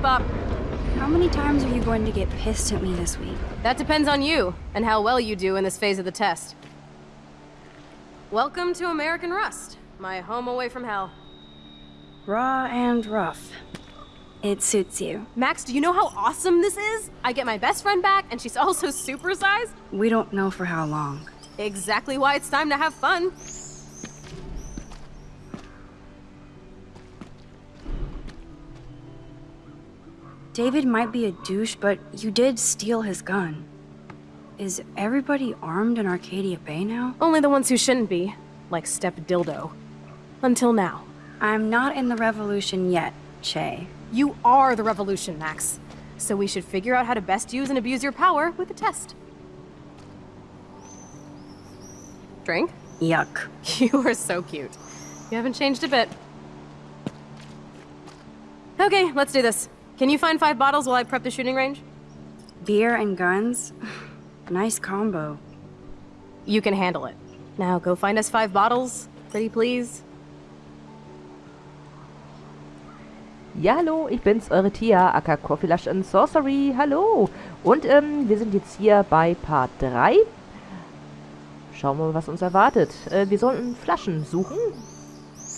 Keep up. How many times are you going to get pissed at me this week? That depends on you, and how well you do in this phase of the test. Welcome to American Rust, my home away from hell. Raw and rough. It suits you. Max, do you know how awesome this is? I get my best friend back, and she's also supersized? We don't know for how long. Exactly why it's time to have fun. David might be a douche, but you did steal his gun. Is everybody armed in Arcadia Bay now? Only the ones who shouldn't be, like Step Dildo. Until now. I'm not in the revolution yet, Che. You are the revolution, Max. So we should figure out how to best use and abuse your power with a test. Drink? Yuck. You are so cute. You haven't changed a bit. Okay, let's do this. Can you find five bottles while I prep the shooting range? Beer and guns? nice combo. You can handle it. Now go find us five bottles, pretty please. Ja, hallo, ich bin's, eure Tia, aka Coffee Lush and Sorcery. Hallo. Und ähm, wir sind jetzt hier bei Part 3. Schauen wir mal, was uns erwartet. Äh, wir sollten Flaschen suchen.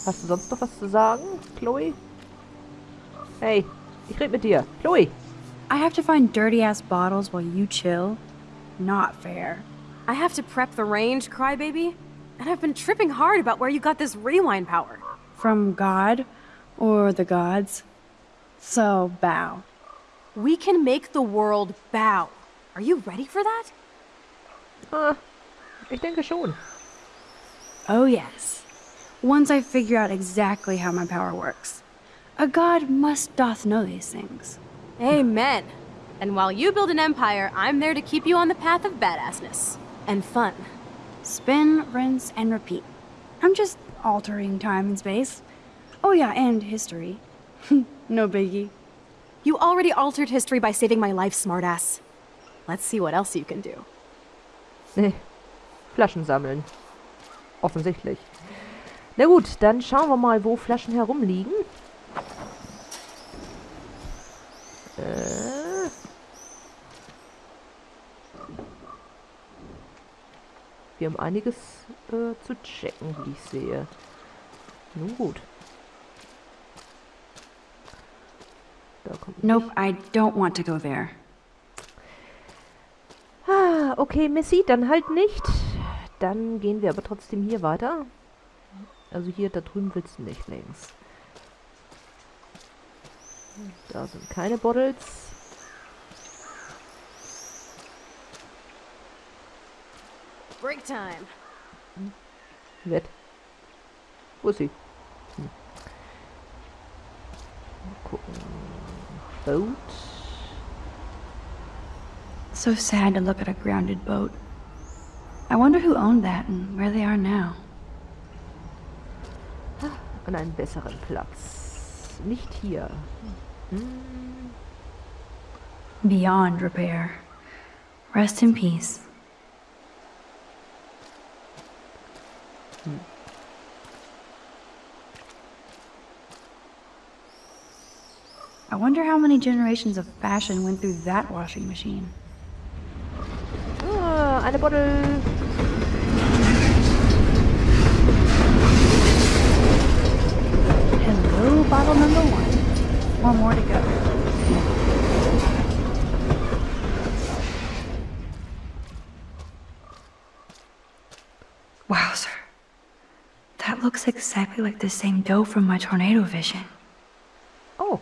Hast du sonst noch was zu sagen, Chloe? Hey, ich rede mit dir. Chloe. I have to find dirty-ass bottles while you chill? Not fair. I have to prep the range, crybaby. And I've been tripping hard about where you got this rewind power. From God? Or the gods? So, bow. We can make the world bow. Are you ready for that? Ah, ich denke schon. Oh yes. Once I figure out exactly how my power works. A god must doth know these things. Amen. And while you build an empire, I'm there to keep you on the path of badassness. And fun. Spin, rinse, and repeat. I'm just altering time and space. Oh yeah, and history. no biggie. You already altered history by saving my life, smartass. Let's see what else you can do. Nee, Flaschen sammeln. Offensichtlich. Na gut, dann schauen wir mal, wo Flaschen herumliegen. Äh. Wir haben einiges äh, zu checken, wie ich sehe. Nun gut. Da kommt Nope, I don't want to go there. Ah, okay, Missy, dann halt nicht. Dann gehen wir aber trotzdem hier weiter. Also hier, da drüben willst du nicht links. Da sind keine Bottles. Break time. Nett. Wo ist sie? Hm. Mal gucken. Boat. So sad to look at a grounded boat. I wonder who owned that and where they are now. An einen besseren Platz. Nicht hier. Hm. Beyond repair. Rest in peace. I wonder how many generations of fashion went through that washing machine. Ah, eine Bottle. Hello, bottle number one. One more to go. Wowzer. That looks exactly like the same doe from my tornado vision. Oh.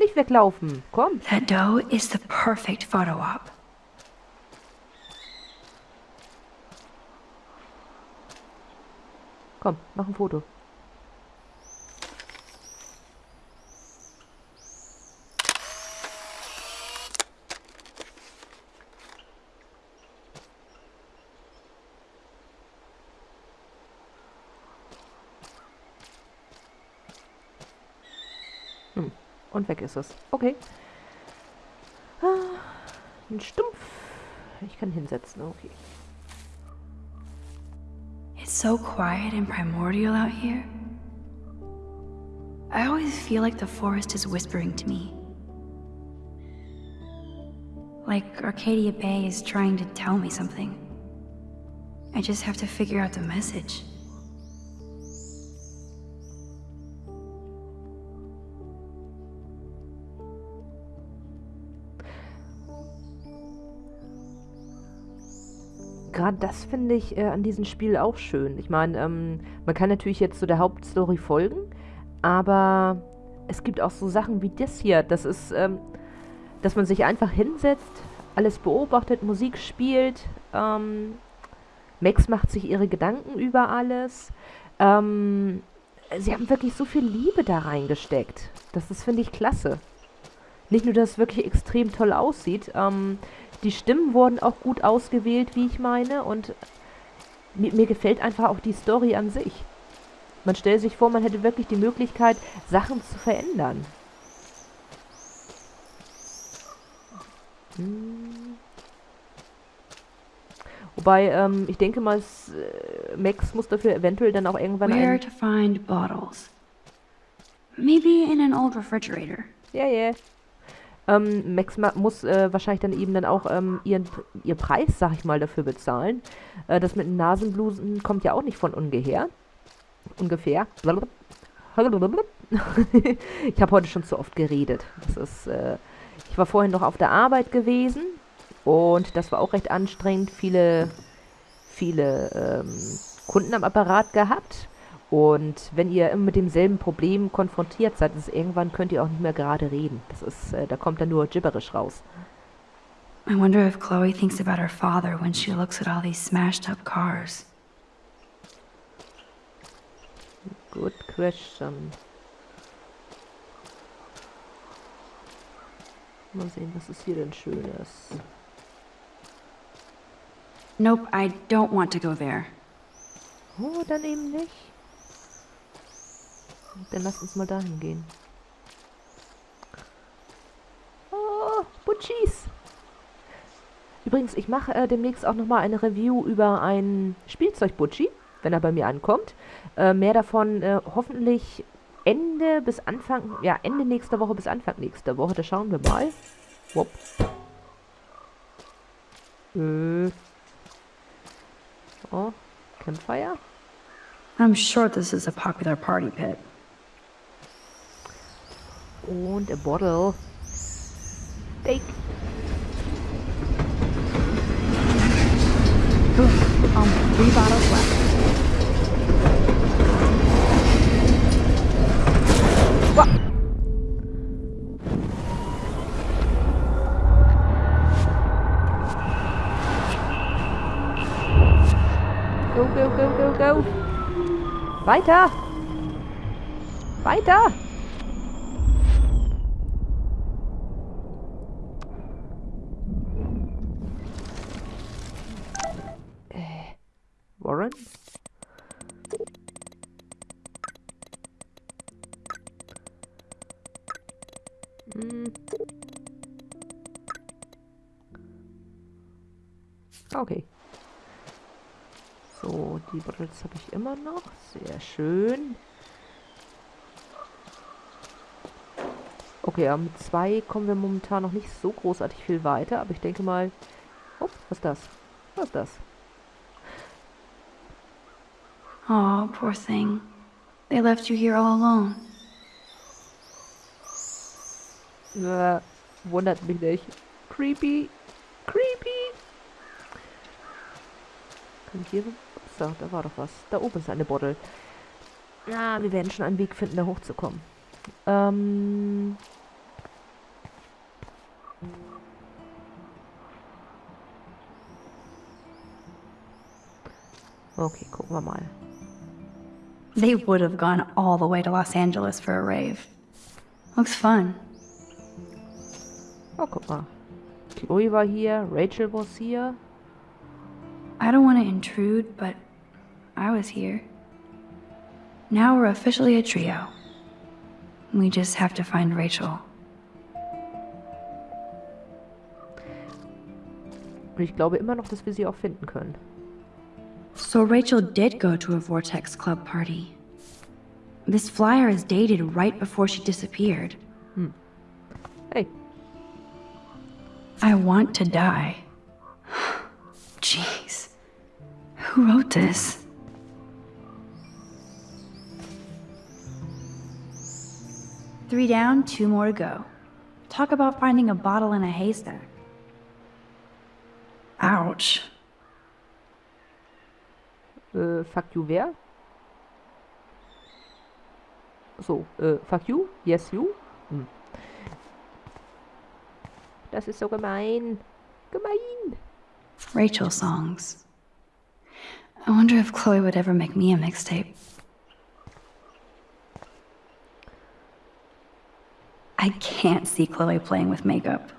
Nicht weglaufen. Komm. That doe is the perfect photo op. Komm, mach ein Foto. Hm. Und weg ist es. Okay. Ah, ein Stumpf. Ich kann hinsetzen, okay. So quiet and primordial out here. I always feel like the forest is whispering to me. Like Arcadia Bay is trying to tell me something. I just have to figure out the message. Gerade das finde ich äh, an diesem Spiel auch schön. Ich meine, ähm, man kann natürlich jetzt so der Hauptstory folgen, aber es gibt auch so Sachen wie das hier. Das ist, ähm, dass man sich einfach hinsetzt, alles beobachtet, Musik spielt. Ähm, Max macht sich ihre Gedanken über alles. Ähm, sie haben wirklich so viel Liebe da reingesteckt. Das ist, finde ich, klasse. Nicht nur, dass es wirklich extrem toll aussieht, ähm, die Stimmen wurden auch gut ausgewählt, wie ich meine. Und mir, mir gefällt einfach auch die Story an sich. Man stellt sich vor, man hätte wirklich die Möglichkeit, Sachen zu verändern. Hm. Wobei, ähm, ich denke mal, äh, Max muss dafür eventuell dann auch irgendwann Where to find bottles. Maybe in an old refrigerator. Yeah. Yeah. Ähm, Max muss äh, wahrscheinlich dann eben dann auch ähm, ihren, ihr Preis, sag ich mal, dafür bezahlen. Äh, das mit Nasenblusen kommt ja auch nicht von ungefähr. Ungefähr. ich habe heute schon zu oft geredet. Das ist, äh, ich war vorhin noch auf der Arbeit gewesen und das war auch recht anstrengend. Viele, viele ähm, Kunden am Apparat gehabt. Und wenn ihr immer mit demselben Problem konfrontiert seid, ist irgendwann könnt ihr auch nicht mehr gerade reden. Das ist, äh, da kommt dann nur gibberisch raus. I wonder if Chloe thinks about her father when she looks at all these smashed up cars. Good question. Mal sehen, was ist hier denn Schönes? Nope, I don't want to go there. Oh, dann eben nicht. Dann lass uns mal dahin gehen. Oh, Butchis. Übrigens, ich mache äh, demnächst auch nochmal eine Review über ein Spielzeug-Butchi, wenn er bei mir ankommt. Äh, mehr davon äh, hoffentlich Ende bis Anfang, ja, Ende nächster Woche bis Anfang nächster Woche. Da schauen wir mal. Wupp. Äh. Oh, Campfire. I'm sure this is a popular party pit. Und a bottle. Steak. Um, three bottles left. Go, go, go, go, go. Weiter. Weiter. Warren? Hm. Okay. So, die Bottles habe ich immer noch. Sehr schön. Okay, ja, mit zwei kommen wir momentan noch nicht so großartig viel weiter, aber ich denke mal... Oh, was ist das? Was ist das? Oh, poor thing. They left you here all alone. Äh, wundert mich nicht. Creepy. Creepy. Kann ich hier... Ups, da, war doch was. Da oben ist eine Bottle. Ja, wir werden schon einen Weg finden, da hochzukommen. Ähm... Okay, gucken wir mal. They would have gone all the way to Los Angeles for a rave. Looks fun. Oh, guck mal. Chloe war hier, Rachel was hier. I don't want to intrude, but I was here. Now we're officially a trio. We just have to find Rachel. Und ich glaube immer noch, dass wir sie auch finden können. So Rachel did go to a Vortex Club party. This flyer is dated right before she disappeared. Hmm. Hey, I want to die. Jeez. Who wrote this? Three down, two more to go. Talk about finding a bottle in a haystack. Ouch. Äh, fuck you wer? So, äh, øh, fuck you? Yes, you? Hm. Das ist so gemein. Gemein. Rachel songs. I wonder if Chloe would ever make me a mixtape. I can't see Chloe playing with makeup.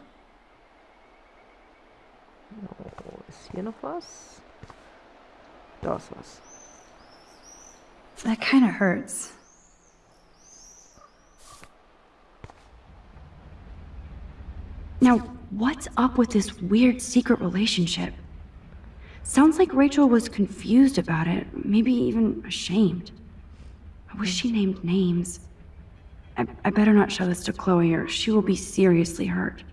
Oh, ist hier noch was? Da ist was. That kind of hurts. Now, what's up with this weird secret relationship? Sounds like Rachel was confused about it, maybe even ashamed. I wish she named names. I, I better not show this to Chloe or she will be seriously hurt.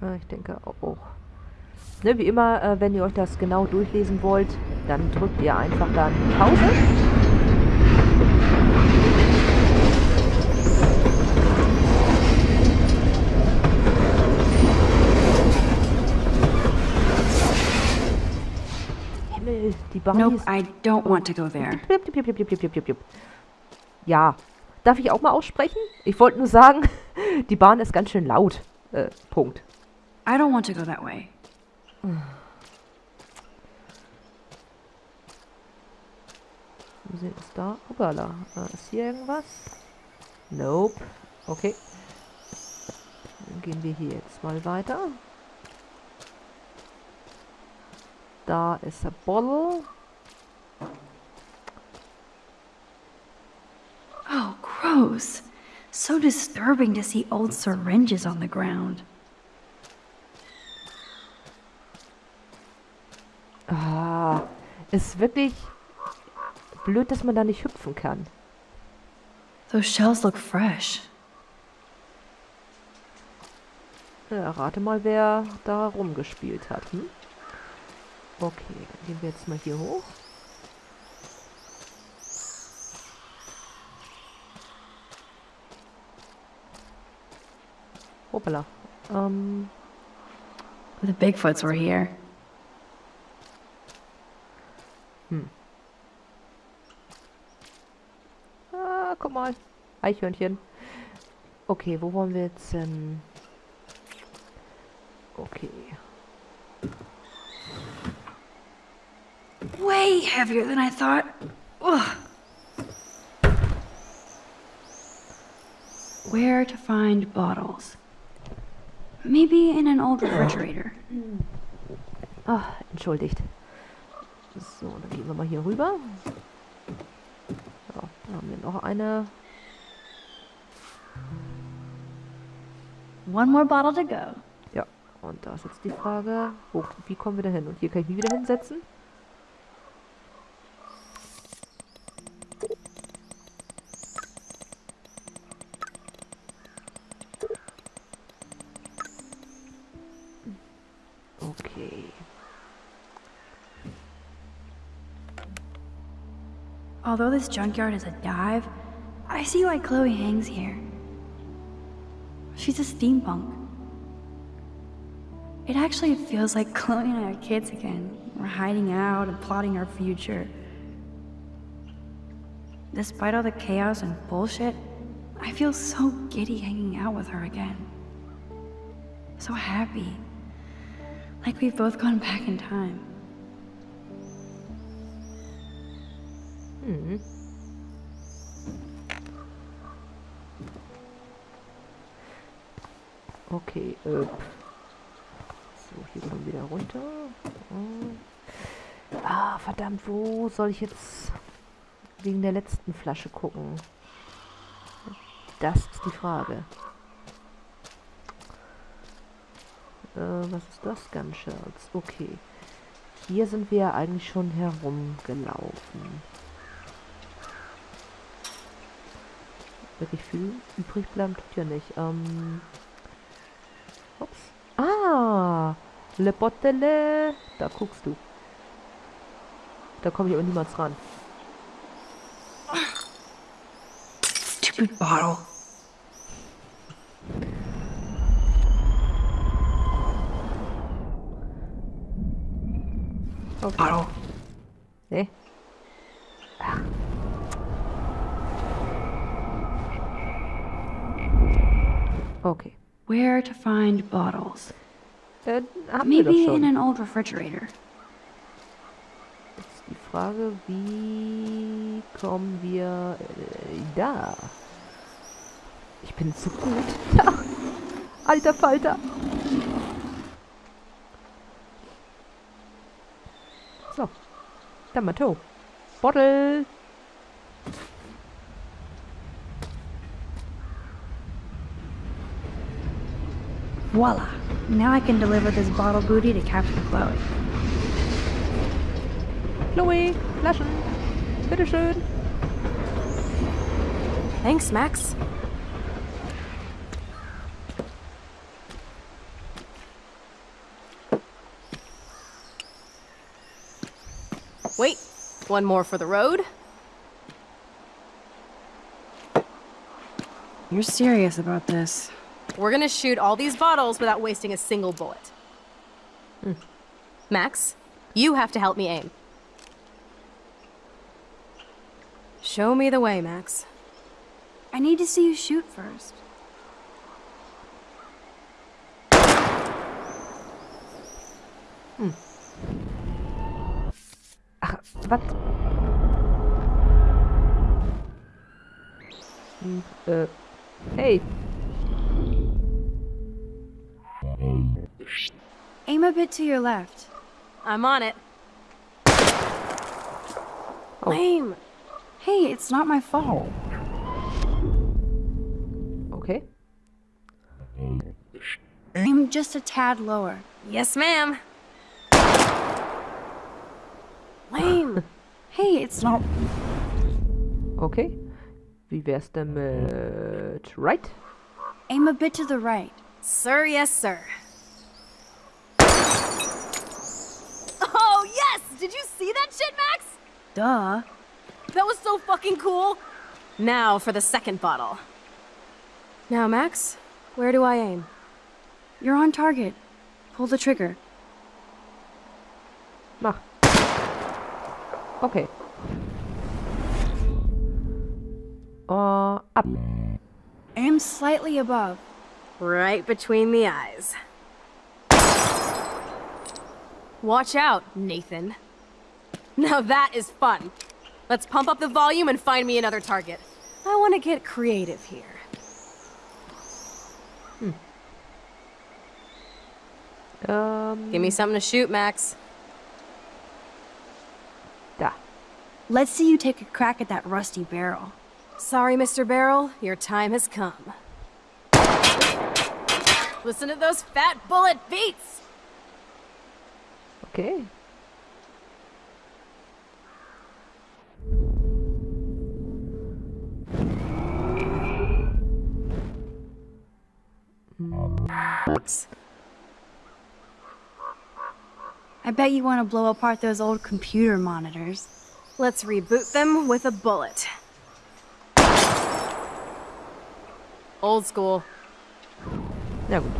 Ich denke auch. Ne, wie immer, äh, wenn ihr euch das genau durchlesen wollt, dann drückt ihr einfach dann Pause. Himmel, die Barney Nope. I don't want to go there. Ja. Darf ich auch mal aussprechen? Ich wollte nur sagen, die Bahn ist ganz schön laut. Äh, Punkt. I don't want to go that way. Wir sehen es da. Hoppala. Äh, ist hier irgendwas? Nope. Okay. Dann gehen wir hier jetzt mal weiter. Da ist der Bottle. Oh, gross. So disturbing to see old syringes on the ground. Ah, ist wirklich blöd, dass man da nicht hüpfen kann. Those shells look fresh. Ja, rate mal, wer da rumgespielt hat. Hm? Okay, dann gehen wir jetzt mal hier hoch. Hoppala. Ähm, The Bigfoots were here. Ah, guck mal. Eichhörnchen. Okay, wo wollen wir jetzt hin? Okay. Way heavier than I thought. Ugh. Where to find bottles? Maybe in an old refrigerator. Ah, entschuldigt. So, dann gehen wir mal hier rüber. So, da haben wir noch eine. One more bottle to go. Ja, und da ist jetzt die Frage, wo, wie kommen wir da hin? Und hier kann ich mich wieder hinsetzen. Although this junkyard is a dive, I see why Chloe hangs here. She's a steampunk. It actually feels like Chloe and I are kids again. We're hiding out and plotting our future. Despite all the chaos and bullshit, I feel so giddy hanging out with her again. So happy. Like we've both gone back in time. Mhm. Okay, äh. So, hier kommen wieder runter. Hm. Ah, verdammt, wo soll ich jetzt wegen der letzten Flasche gucken? Das ist die Frage. Äh, was ist das? Gunshells. Okay. hier sind wir eigentlich schon herumgelaufen. Wirklich viel übrig bleiben tut ja nicht. Ähm, ups. Ah! Le Botele. Da guckst du. Da komme ich aber niemals ran. Stupid bottle. Bottle. Nee. Okay. Where to find bottles? Äh, Maybe in an old refrigerator. Jetzt die Frage, wie kommen wir äh, da? Ich bin so gut. Alter Falter. So. Damato. Bottle. Voila. Now I can deliver this bottle booty to Captain Chloe. Chloe. Flaschen. Bitteschön. Thanks, Max. Wait, one more for the road. You're serious about this. We're gonna shoot all these bottles without wasting a single bullet. Hmm. Max, you have to help me aim. Show me the way, Max. I need to see you shoot first. Hmm. Ach, was? Hm, äh, uh, hey. Aim a bit to your left. I'm on it. Oh. Lame. Hey, it's not my fault. Okay. Aim just a tad lower. Yes, ma'am. Lame. Hey, it's not. Okay. Wie wär's denn mit right? Aim a bit to the right. Sir, yes, sir. Oh, yes! Did you see that shit, Max? Duh. That was so fucking cool. Now for the second bottle. Now, Max, where do I aim? You're on target. Pull the trigger. Mach. Okay. Uh, ab. Aim slightly above. Right between the eyes. Watch out, Nathan. Now that is fun. Let's pump up the volume and find me another target. I want to get creative here. Ähm, Give me something to shoot, Max. da. Let's see you take a crack at that rusty barrel. Sorry, Mr. Barrel, your time has come. Listen to those fat bullet beats! Okay. I bet you want to blow apart those old computer monitors. Let's reboot them with a bullet. Old school. Na gut.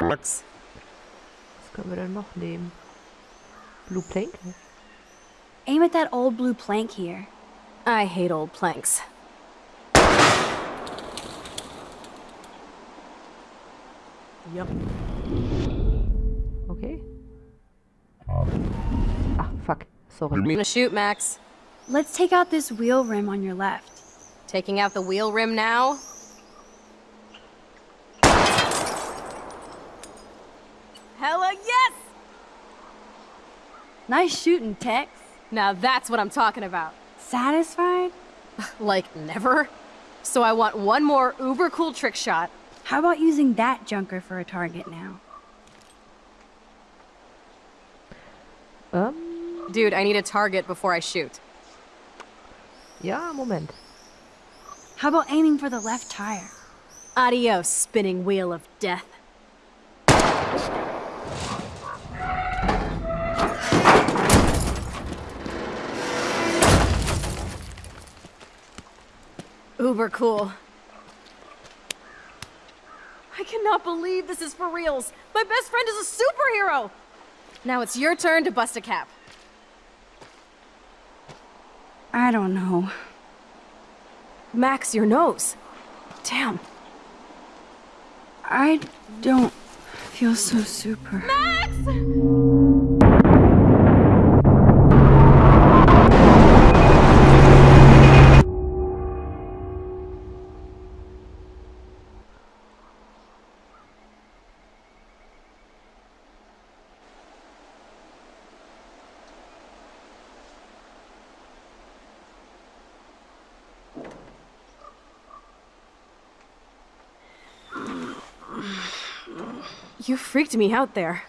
Was können wir denn noch nehmen? Blue Plank? Aim at that old blue plank here. I hate old planks. Yep. Okay. Ah, fuck. Sorry. I'm gonna shoot, Max. Let's take out this wheel rim on your left. Taking out the wheel rim now. Hella yes! Nice shooting, Tex. Now that's what I'm talking about. Satisfied? Like, never? So I want one more uber cool trick shot, How about using that junker for a target now? Ähm, Dude, I need a target before I shoot. ja, Moment. How about aiming for the left tire? Adios, spinning wheel of death. Uber cool. I cannot believe this is for reals. My best friend is a superhero. Now it's your turn to bust a cap. I don't know. Max, your nose. Damn. I don't feel so super. Max! You freaked me out there.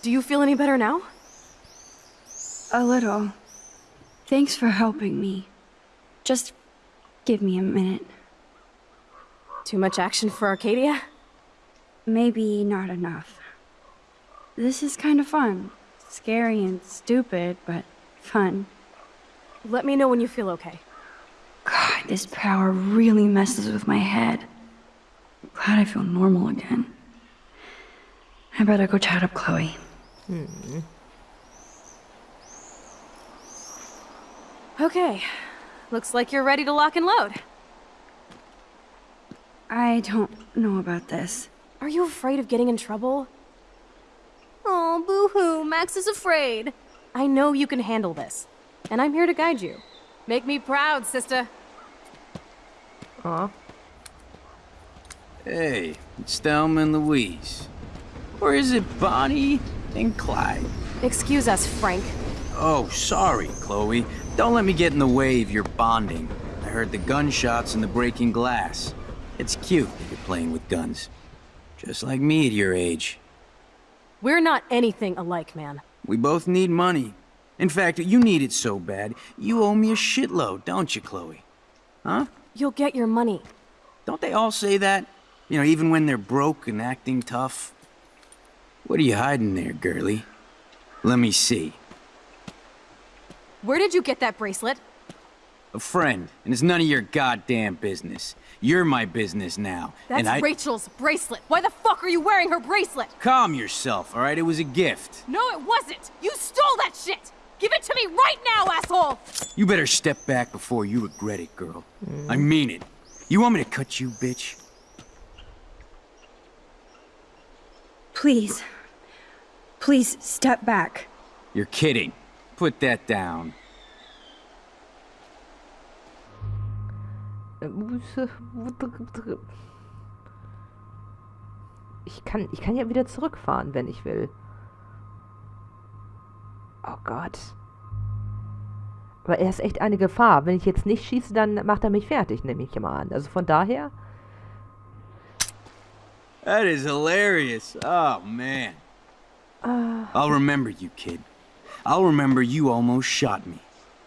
Do you feel any better now? A little. Thanks for helping me. Just give me a minute. Too much action for Arcadia? Maybe not enough. This is kind of fun. Scary and stupid, but fun. Let me know when you feel okay. God, this power really messes with my head. Glad I feel normal again. I better go chat up Chloe. Okay. Looks like you're ready to lock and load. I don't know about this. Are you afraid of getting in trouble? Oh, boo-hoo, Max is afraid. I know you can handle this, and I'm here to guide you. Make me proud, sister. Ah, Hey, it's Thelma and Louise. Or is it Bonnie and Clyde? Excuse us, Frank. Oh, sorry, Chloe. Don't let me get in the way of your bonding. I heard the gunshots and the breaking glass. It's cute that you're playing with guns. Just like me at your age. We're not anything alike, man. We both need money. In fact, you need it so bad, you owe me a shitload, don't you, Chloe? Huh? You'll get your money. Don't they all say that? You know, even when they're broke and acting tough? What are you hiding there, girlie? Let me see. Where did you get that bracelet? A friend, and it's none of your goddamn business. You're my business now. That's and I... Rachel's bracelet. Why the fuck are you wearing her bracelet? Calm yourself, all right? It was a gift. No, it wasn't. You stole that shit. Give it to me right now, asshole. You better step back before you regret it, girl. I mean it. You want me to cut you, bitch? Please. Please step back. You're kidding. Put that down. Ich kann, ich kann ja wieder zurückfahren, wenn ich will. Oh Gott. Aber er ist echt eine Gefahr. Wenn ich jetzt nicht schieße, dann macht er mich fertig, nehme ich mal an. Also von daher... That is hilarious. Oh, man. Ah. I'll remember you, kid. I'll remember you almost shot me.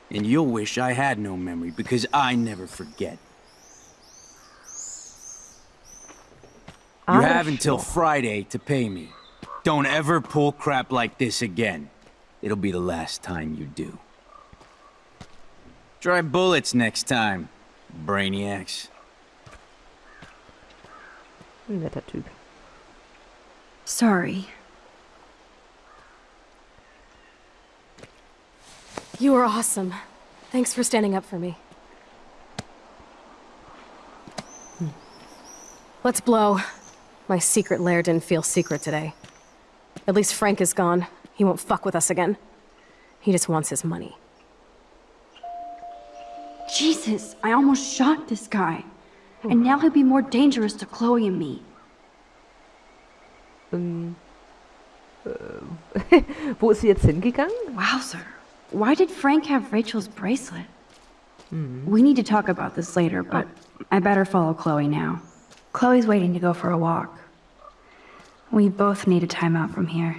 And you'll wish I had no memory, because I never forget. You have until Friday to pay me. Don't ever pull crap like this again. It'll be the last time you do. Try bullets next time, brainiacs. Ein netter Typ. Sorry. You are awesome. Thanks for standing up for me. Hmm. Let's blow. My secret lair didn't feel secret today. At least Frank is gone. He won't fuck with us again. He just wants his money. Jesus, I almost shot this guy. And now he'll be more dangerous to Chloe and me. Ähm, äh, wo ist sie jetzt hingegangen? Wowzer. Why did Frank have Rachel's bracelet? Hmm. We need to talk about this later, but I better follow Chloe now. Chloe's waiting to go for a walk. We both need a time out from here.